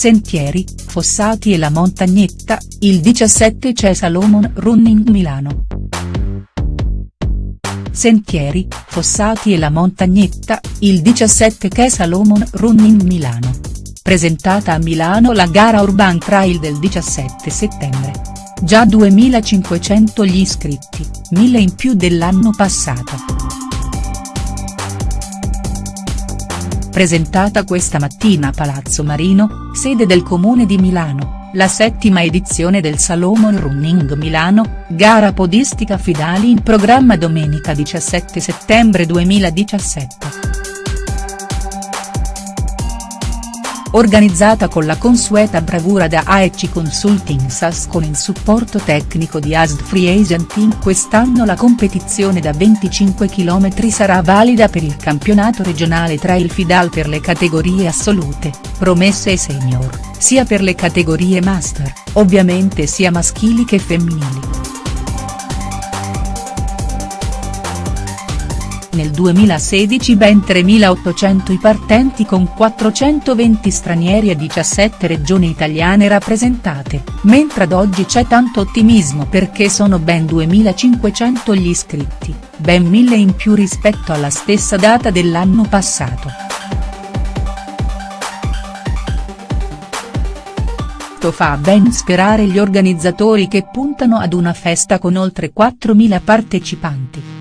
Sentieri, Fossati e la Montagnetta, il 17 c'è Salomon Running Milano. Sentieri, Fossati e la Montagnetta, il 17 c'è Salomon Running Milano. Presentata a Milano la gara Urban Trail del 17 settembre. Già 2500 gli iscritti, 1000 in più dell'anno passato. Presentata questa mattina a Palazzo Marino, sede del Comune di Milano, la settima edizione del Salomon Running Milano, gara podistica Fidali in programma domenica 17 settembre 2017. Organizzata con la consueta bravura da AEC Consulting SAS con il supporto tecnico di ASD Free Asian Team quest'anno la competizione da 25 km sarà valida per il campionato regionale tra il Fidal per le categorie assolute, promesse e senior, sia per le categorie master, ovviamente sia maschili che femminili. Nel 2016 ben 3.800 i partenti con 420 stranieri e 17 regioni italiane rappresentate, mentre ad oggi c'è tanto ottimismo perché sono ben 2.500 gli iscritti, ben 1.000 in più rispetto alla stessa data dell'anno passato. fa ben sperare gli organizzatori che puntano ad una festa con oltre 4.000 partecipanti.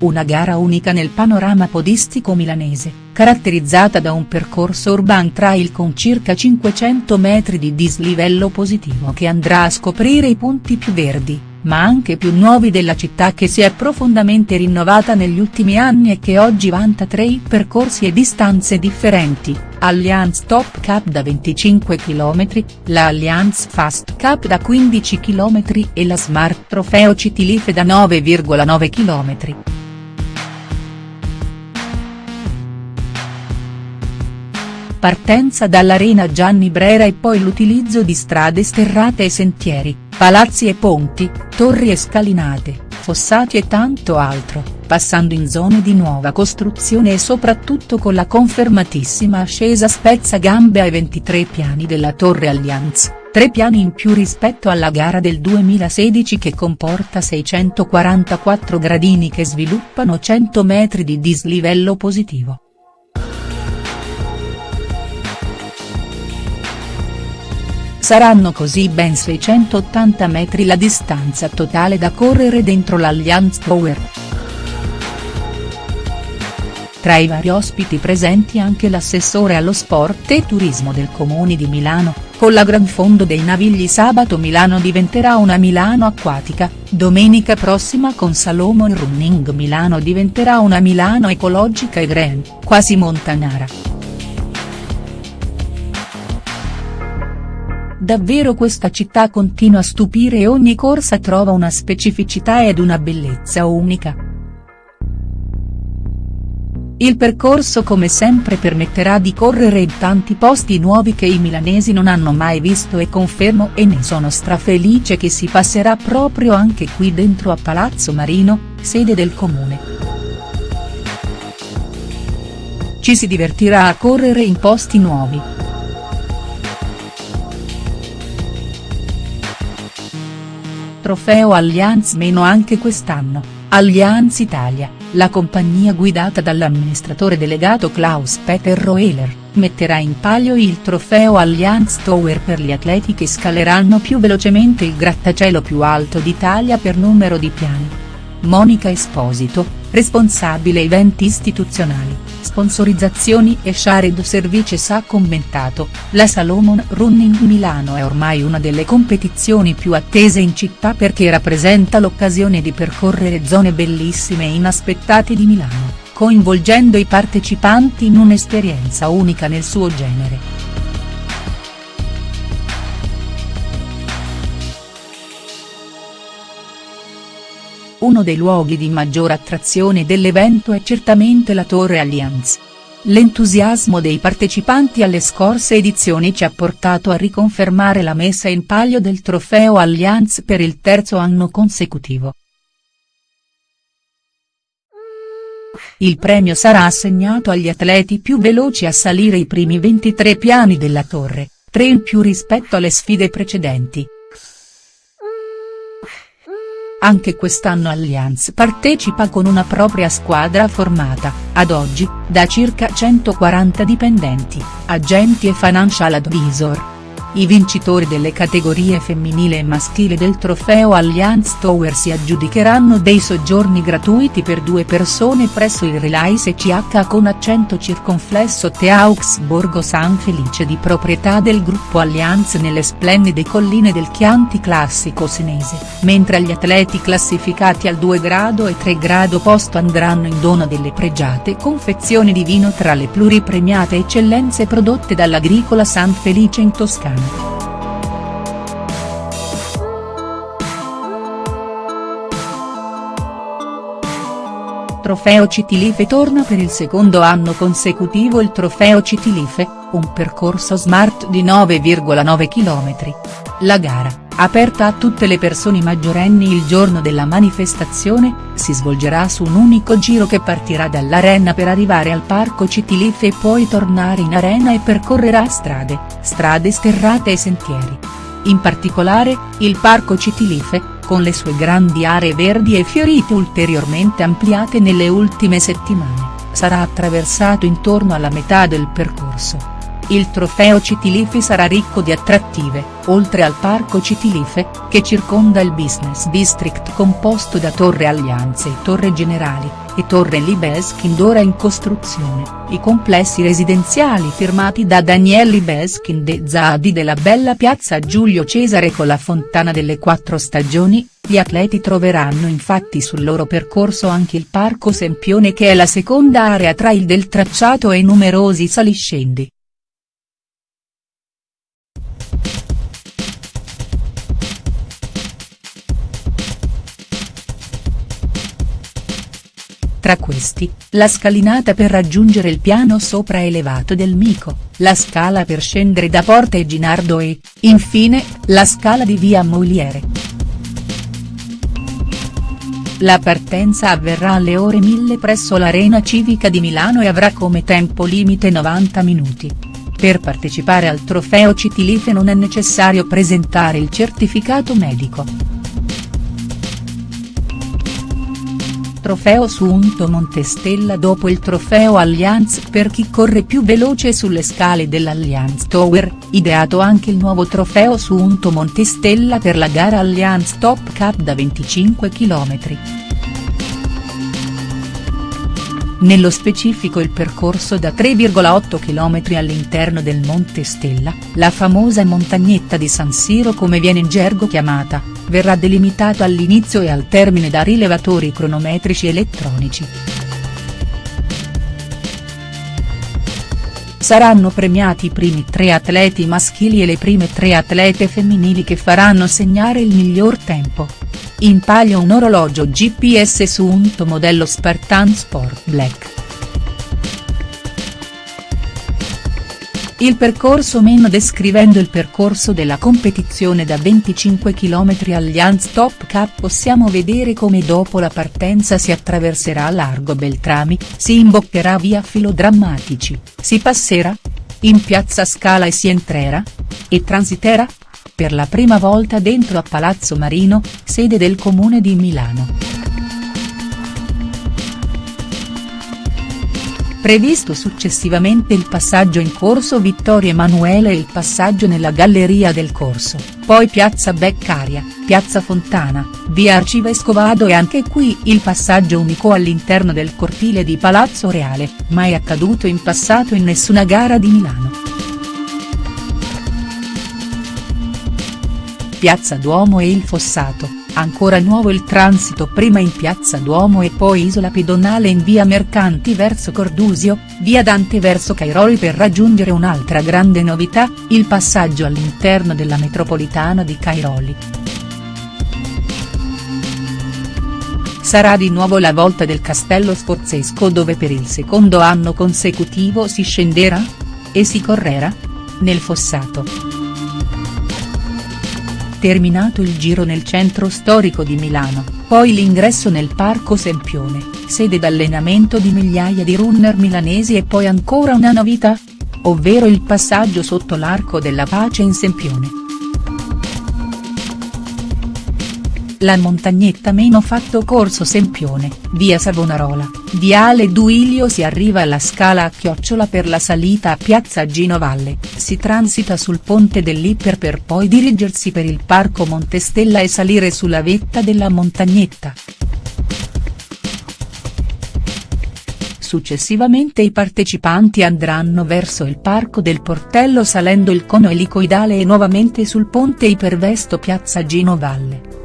Una gara unica nel panorama podistico milanese, caratterizzata da un percorso urban trail con circa 500 metri di dislivello positivo che andrà a scoprire i punti più verdi, ma anche più nuovi della città che si è profondamente rinnovata negli ultimi anni e che oggi vanta tre percorsi e distanze differenti, Allianz Top Cup da 25 km, la Allianz Fast Cup da 15 km e la Smart Trofeo Citilife da 9,9 km. Partenza dall'Arena Gianni Brera e poi l'utilizzo di strade sterrate e sentieri, palazzi e ponti, torri e scalinate, fossati e tanto altro, passando in zone di nuova costruzione e soprattutto con la confermatissima ascesa spezza gambe ai 23 piani della Torre Allianz, tre piani in più rispetto alla gara del 2016 che comporta 644 gradini che sviluppano 100 metri di dislivello positivo. Saranno così ben 680 metri la distanza totale da correre dentro l'Allianz Tower. Tra i vari ospiti presenti anche l'assessore allo sport e turismo del Comune di Milano, con la Gran Fondo dei Navigli sabato Milano diventerà una Milano acquatica, domenica prossima con Salomon Running Milano diventerà una Milano ecologica e green, quasi montanara. Davvero questa città continua a stupire e ogni corsa trova una specificità ed una bellezza unica. Il percorso come sempre permetterà di correre in tanti posti nuovi che i milanesi non hanno mai visto e confermo e ne sono strafelice che si passerà proprio anche qui dentro a Palazzo Marino, sede del comune. Ci si divertirà a correre in posti nuovi. Trofeo Allianz meno anche quest'anno, Allianz Italia, la compagnia guidata dall'amministratore delegato Klaus Peter Roehler, metterà in palio il trofeo Allianz Tower per gli atleti che scaleranno più velocemente il grattacielo più alto d'Italia per numero di piani. Monica Esposito, responsabile eventi istituzionali sponsorizzazioni e Shared Services ha commentato, la Salomon Running Milano è ormai una delle competizioni più attese in città perché rappresenta l'occasione di percorrere zone bellissime e inaspettate di Milano, coinvolgendo i partecipanti in un'esperienza unica nel suo genere. Uno dei luoghi di maggior attrazione dell'evento è certamente la Torre Allianz. L'entusiasmo dei partecipanti alle scorse edizioni ci ha portato a riconfermare la messa in palio del trofeo Allianz per il terzo anno consecutivo. Il premio sarà assegnato agli atleti più veloci a salire i primi 23 piani della torre, tre in più rispetto alle sfide precedenti. Anche quest'anno Allianz partecipa con una propria squadra formata, ad oggi, da circa 140 dipendenti, agenti e financial advisor. I vincitori delle categorie femminile e maschile del trofeo Allianz Tower si aggiudicheranno dei soggiorni gratuiti per due persone presso il Relais CH con accento circonflesso Teaux Borgo San Felice di proprietà del gruppo Allianz nelle splendide colline del Chianti classico senese, mentre agli atleti classificati al 2 grado e 3 grado posto andranno in dono delle pregiate confezioni di vino tra le pluripremiate eccellenze prodotte dall'Agricola San Felice in Toscana. Trofeo Citilife torna per il secondo anno consecutivo il Trofeo Citilife, un percorso smart di 9,9 km. La gara, aperta a tutte le persone maggiorenni il giorno della manifestazione, si svolgerà su un unico giro che partirà dall'arena per arrivare al parco Citilife e poi tornare in arena e percorrerà strade, strade sterrate e sentieri. In particolare, il parco Citilife, con le sue grandi aree verdi e fiorite ulteriormente ampliate nelle ultime settimane, sarà attraversato intorno alla metà del percorso. Il trofeo Citilife sarà ricco di attrattive, oltre al parco Citilife, che circonda il business district composto da Torre Allianze e Torre Generali, e Torre Libeskin ora in costruzione, i complessi residenziali firmati da Daniel Libeskin de Zadi della bella piazza Giulio Cesare con la fontana delle quattro stagioni, gli atleti troveranno infatti sul loro percorso anche il parco Sempione che è la seconda area trail del tracciato e numerosi saliscendi. Tra questi, la scalinata per raggiungere il piano sopraelevato del Mico, la scala per scendere da Porta e Ginardo e, infine, la scala di via Moliere. La partenza avverrà alle ore 1000 presso l'Arena Civica di Milano e avrà come tempo limite 90 minuti. Per partecipare al trofeo Citilife non è necessario presentare il certificato medico. Trofeo Sunto Montestella dopo il trofeo Allianz per chi corre più veloce sulle scale dell'Allianz Tower, ideato anche il nuovo trofeo Sunto Montestella per la gara Allianz Top Cup da 25 km. Nello specifico il percorso da 3,8 km all'interno del Monte Stella, la famosa montagnetta di San Siro come viene in gergo chiamata, verrà delimitato all'inizio e al termine da rilevatori cronometrici elettronici. Saranno premiati i primi tre atleti maschili e le prime tre atlete femminili che faranno segnare il miglior tempo. In palio un orologio GPS su un modello Spartan Sport Black. Il percorso meno descrivendo il percorso della competizione da 25 km Allianz Top Cup possiamo vedere come dopo la partenza si attraverserà largo Beltrami, si imboccherà via Filodrammatici, si passerà? In piazza Scala e si entrerà? E transiterà? per la prima volta dentro a Palazzo Marino, sede del Comune di Milano. Previsto successivamente il passaggio in corso Vittorio Emanuele e il passaggio nella galleria del corso, poi piazza Beccaria, piazza Fontana, via Arcivescovado e anche qui il passaggio unico all'interno del cortile di Palazzo Reale, mai accaduto in passato in nessuna gara di Milano. Piazza Duomo e il Fossato, ancora nuovo il transito prima in Piazza Duomo e poi isola pedonale in via Mercanti verso Cordusio, via Dante verso Cairoli per raggiungere un'altra grande novità, il passaggio all'interno della metropolitana di Cairoli. Sarà di nuovo la volta del Castello Sforzesco dove per il secondo anno consecutivo si scenderà? E si correrà? Nel Fossato. Terminato il giro nel centro storico di Milano, poi l'ingresso nel Parco Sempione, sede d'allenamento di migliaia di runner milanesi e poi ancora una novità? Ovvero il passaggio sotto l'Arco della Pace in Sempione. La montagnetta meno fatto corso Sempione, via Savonarola, viale Duilio si arriva alla scala a chiocciola per la salita a piazza Gino Valle, si transita sul ponte dell'Iper per poi dirigersi per il parco Montestella e salire sulla vetta della montagnetta. Successivamente i partecipanti andranno verso il parco del Portello salendo il cono elicoidale e nuovamente sul ponte ipervesto piazza Gino Valle.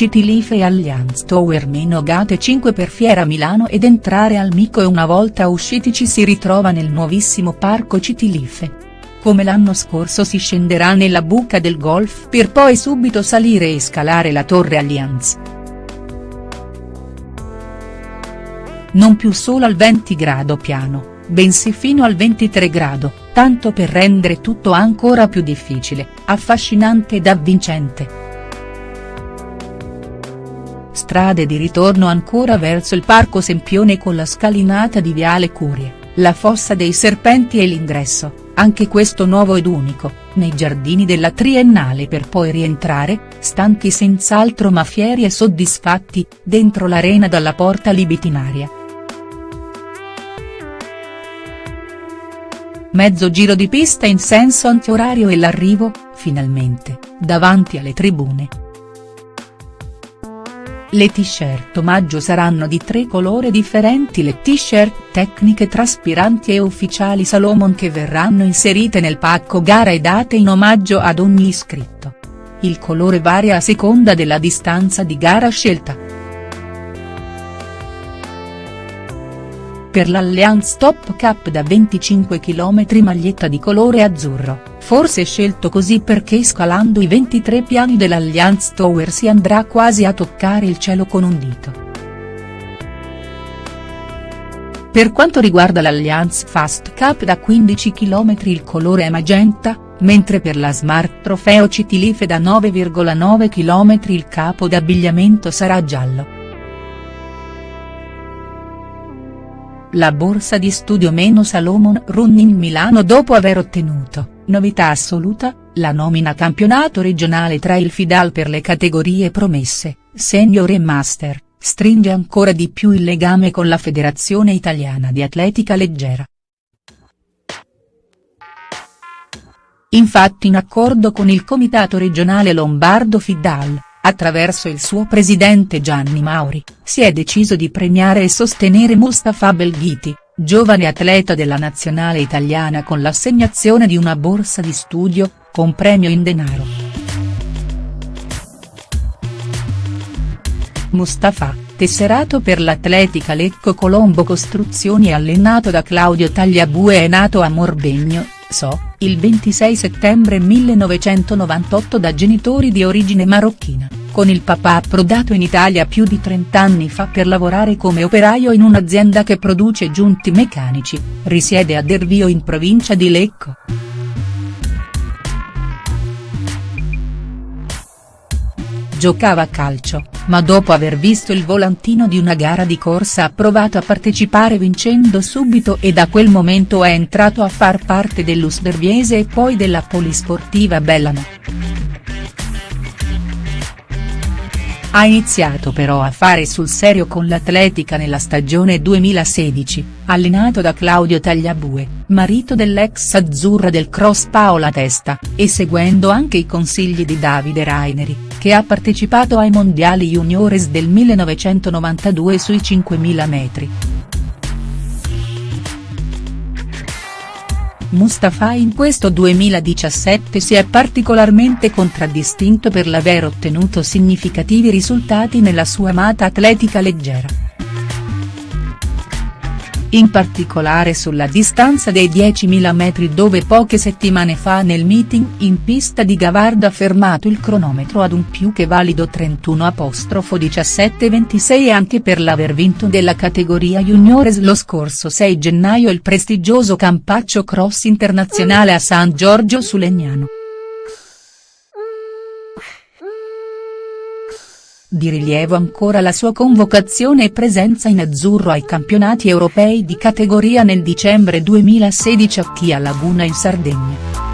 Citilife e Allianz Tower meno gate 5 per Fiera Milano ed entrare al Mico e una volta usciti ci si ritrova nel nuovissimo parco Citilife. Come l'anno scorso si scenderà nella buca del golf per poi subito salire e scalare la torre Allianz. Non più solo al 20 grado piano, bensì fino al 23 grado, tanto per rendere tutto ancora più difficile, affascinante ed avvincente strade di ritorno ancora verso il Parco Sempione con la scalinata di Viale Curie, la Fossa dei Serpenti e l'ingresso, anche questo nuovo ed unico, nei giardini della Triennale per poi rientrare, stanchi senz'altro ma fieri e soddisfatti, dentro l'arena dalla porta libitinaria. Mezzo giro di pista in senso antiorario e l'arrivo, finalmente, davanti alle tribune, le t-shirt omaggio saranno di tre colori differenti le t-shirt tecniche traspiranti e ufficiali Salomon che verranno inserite nel pacco gara e date in omaggio ad ogni iscritto. Il colore varia a seconda della distanza di gara scelta. Per l'Allianz Top Cup da 25 km maglietta di colore azzurro, forse scelto così perché scalando i 23 piani dell'Allianz Tower si andrà quasi a toccare il cielo con un dito. Per quanto riguarda l'Allianz Fast Cup da 15 km il colore è magenta, mentre per la Smart Trofeo Citilife da 9,9 km il capo d'abbigliamento sarà giallo. La borsa di studio meno Salomon Running Milano dopo aver ottenuto, novità assoluta, la nomina campionato regionale tra il Fidal per le categorie promesse, senior e master, stringe ancora di più il legame con la Federazione Italiana di Atletica Leggera. Infatti in accordo con il Comitato regionale Lombardo Fidal, attraverso il suo presidente Gianni Mauri, si è deciso di premiare e sostenere Mustafa Belghiti, giovane atleta della nazionale italiana con l'assegnazione di una borsa di studio, con premio in denaro. Mustafa, tesserato per l'Atletica Lecco Colombo Costruzioni e allenato da Claudio Tagliabue è nato a Morbegno, So, il 26 settembre 1998 da genitori di origine marocchina, con il papà approdato in Italia più di 30 anni fa per lavorare come operaio in un'azienda che produce giunti meccanici, risiede a Dervio in provincia di Lecco. Giocava a calcio, ma dopo aver visto il volantino di una gara di corsa ha provato a partecipare vincendo subito e da quel momento è entrato a far parte dell'Usberviese e poi della Polisportiva Bellano. Ha iniziato però a fare sul serio con l'atletica nella stagione 2016, allenato da Claudio Tagliabue, marito dell'ex azzurra del cross Paola Testa, e seguendo anche i consigli di Davide Raineri, che ha partecipato ai mondiali juniores del 1992 sui 5000 metri. Mustafa in questo 2017 si è particolarmente contraddistinto per l'aver ottenuto significativi risultati nella sua amata atletica leggera in particolare sulla distanza dei 10.000 metri dove poche settimane fa nel meeting in pista di Gavarda ha fermato il cronometro ad un più che valido 31-17-26 e anche per l'aver vinto della categoria juniores lo scorso 6 gennaio il prestigioso Campaccio Cross Internazionale a San Giorgio su Legnano. Di rilievo ancora la sua convocazione e presenza in azzurro ai campionati europei di categoria nel dicembre 2016 a Chia Laguna in Sardegna.